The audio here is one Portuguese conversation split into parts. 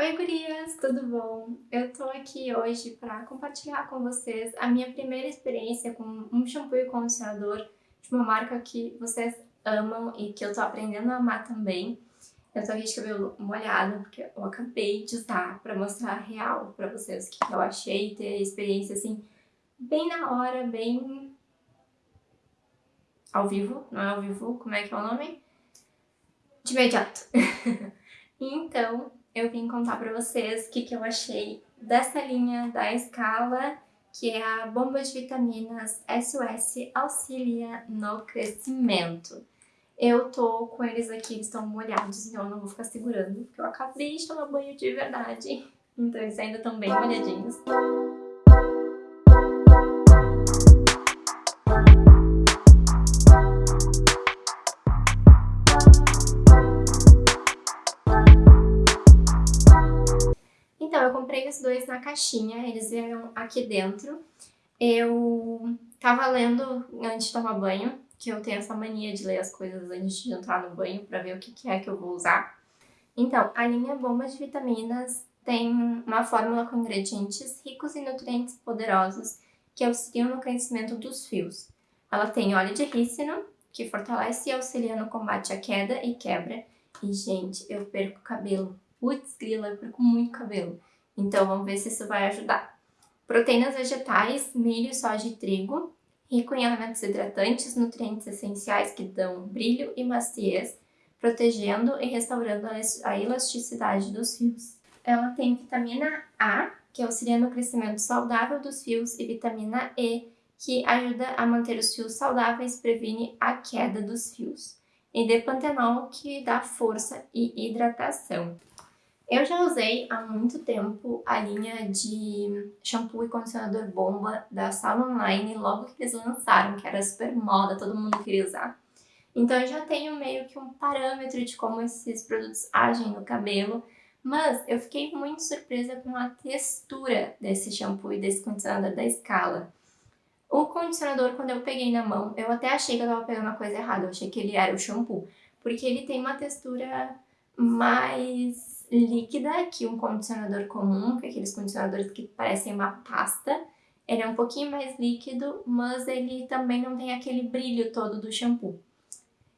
Oi gurias, tudo bom? Eu tô aqui hoje para compartilhar com vocês a minha primeira experiência com um shampoo e condicionador de uma marca que vocês amam e que eu tô aprendendo a amar também. Eu tô aqui de cabelo molhado porque eu acabei de usar para mostrar real para vocês o que eu achei, ter experiência assim bem na hora, bem ao vivo, não é ao vivo, como é que é o nome? De imediato. então, eu vim contar pra vocês o que, que eu achei dessa linha da Escala, que é a bomba de vitaminas SOS Auxilia no Crescimento. Eu tô com eles aqui, eles estão molhados, então eu não vou ficar segurando, porque eu acabei de tomar banho de verdade. Então eles ainda estão bem molhadinhos. Comprei os dois na caixinha, eles vieram aqui dentro. Eu tava lendo antes de tomar banho, que eu tenho essa mania de ler as coisas antes de entrar no banho para ver o que, que é que eu vou usar. Então, a linha Bomba de Vitaminas tem uma fórmula com ingredientes ricos em nutrientes poderosos que auxiliam no crescimento dos fios. Ela tem óleo de rícino, que fortalece e auxilia no combate à queda e quebra. E, gente, eu perco cabelo. Putz, grila, eu perco muito cabelo. Então vamos ver se isso vai ajudar. Proteínas vegetais, milho, soja e trigo, rico em elementos hidratantes, nutrientes essenciais que dão brilho e maciez, protegendo e restaurando a elasticidade dos fios. Ela tem vitamina A, que auxilia no crescimento saudável dos fios, e vitamina E, que ajuda a manter os fios saudáveis, previne a queda dos fios. E depantenol, que dá força e hidratação. Eu já usei há muito tempo a linha de shampoo e condicionador bomba da Sala Online, logo que eles lançaram, que era super moda, todo mundo queria usar. Então eu já tenho meio que um parâmetro de como esses produtos agem no cabelo, mas eu fiquei muito surpresa com a textura desse shampoo e desse condicionador da Scala. O condicionador, quando eu peguei na mão, eu até achei que eu tava pegando a coisa errada, eu achei que ele era o shampoo, porque ele tem uma textura mais líquida que um condicionador comum, que é aqueles condicionadores que parecem uma pasta. Ele é um pouquinho mais líquido, mas ele também não tem aquele brilho todo do shampoo.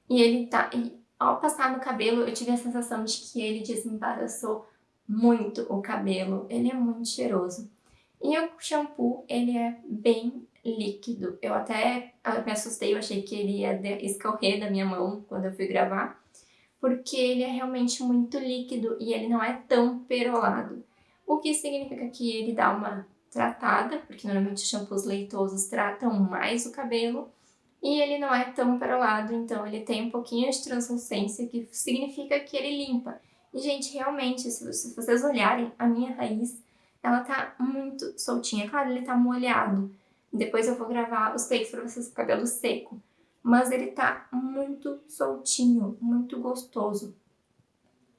E ele tá... E ao passar no cabelo, eu tive a sensação de que ele desembaraçou muito o cabelo. Ele é muito cheiroso. E o shampoo, ele é bem líquido. Eu até me assustei, eu achei que ele ia escorrer da minha mão quando eu fui gravar porque ele é realmente muito líquido e ele não é tão perolado. O que significa que ele dá uma tratada, porque normalmente os shampoos leitosos tratam mais o cabelo, e ele não é tão perolado, então ele tem um pouquinho de translucência, que significa que ele limpa. E, gente, realmente, se vocês olharem, a minha raiz, ela tá muito soltinha. Claro, ele tá molhado. Depois eu vou gravar os takes pra vocês com o cabelo seco mas ele tá muito soltinho, muito gostoso.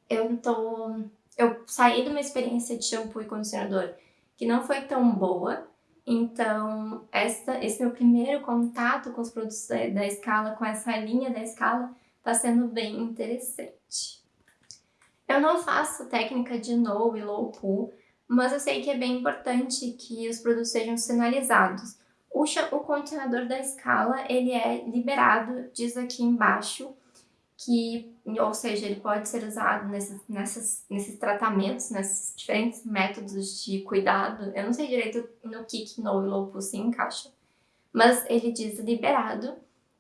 Eu tô... Eu saí de uma experiência de shampoo e condicionador que não foi tão boa, então essa, esse meu primeiro contato com os produtos da, da Scala, com essa linha da Scala, tá sendo bem interessante. Eu não faço técnica de no e low poo, mas eu sei que é bem importante que os produtos sejam sinalizados. O, o condicionador da escala, ele é liberado, diz aqui embaixo, que, ou seja, ele pode ser usado nesses, nessas, nesses tratamentos, nesses diferentes métodos de cuidado. Eu não sei direito no que no e low se encaixa, mas ele diz liberado.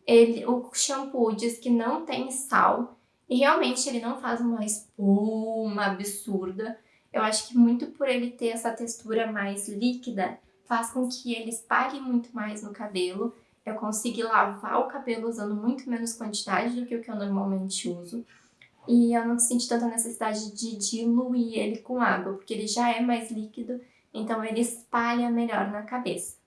Ele, o shampoo diz que não tem sal e realmente ele não faz uma espuma absurda. Eu acho que muito por ele ter essa textura mais líquida, faz com que ele espalhe muito mais no cabelo. Eu consigo lavar o cabelo usando muito menos quantidade do que o que eu normalmente uso. E eu não sinto tanta necessidade de diluir ele com água, porque ele já é mais líquido, então ele espalha melhor na cabeça.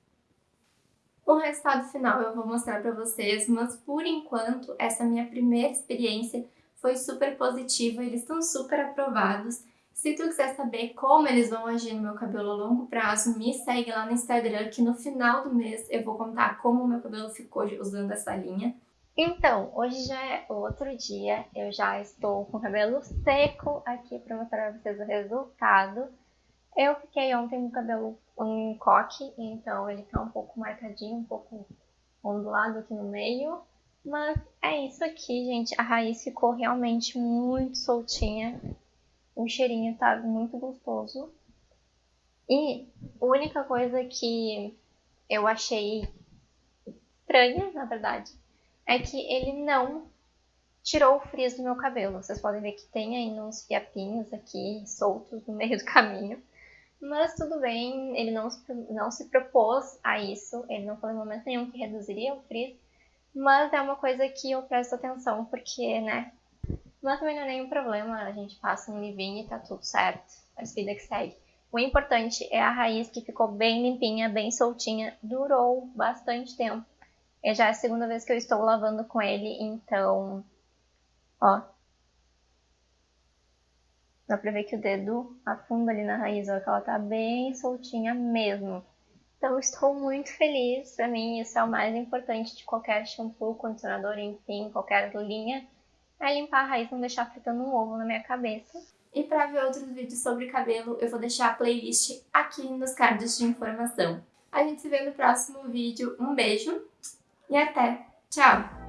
O resultado final eu vou mostrar para vocês, mas por enquanto essa minha primeira experiência foi super positiva, eles estão super aprovados. Se tu quiser saber como eles vão agir no meu cabelo a longo prazo, me segue lá no Instagram que no final do mês eu vou contar como o meu cabelo ficou usando essa linha. Então, hoje já é outro dia, eu já estou com o cabelo seco aqui para mostrar para vocês o resultado. Eu fiquei ontem com o cabelo um coque, então ele tá um pouco marcadinho, um pouco ondulado aqui no meio. Mas é isso aqui, gente. A raiz ficou realmente muito soltinha. O cheirinho tá muito gostoso. E a única coisa que eu achei estranha, na verdade, é que ele não tirou o frizz do meu cabelo. Vocês podem ver que tem ainda uns fiapinhos aqui soltos no meio do caminho. Mas tudo bem, ele não, não se propôs a isso, ele não falou em momento nenhum que reduziria o frizz, mas é uma coisa que eu presto atenção, porque, né, mas também não é nenhum problema, a gente passa um livinho e tá tudo certo, a vida que segue. O importante é a raiz que ficou bem limpinha, bem soltinha, durou bastante tempo. E já é a segunda vez que eu estou lavando com ele, então, ó. Dá pra ver que o dedo afunda ali na raiz, ó, que ela tá bem soltinha mesmo. Então, estou muito feliz. Pra mim, isso é o mais importante de qualquer shampoo, condicionador, enfim, qualquer linha. É limpar a raiz, não deixar fritando um ovo na minha cabeça. E para ver outros vídeos sobre cabelo, eu vou deixar a playlist aqui nos cards de informação. A gente se vê no próximo vídeo. Um beijo! e até. Tchau!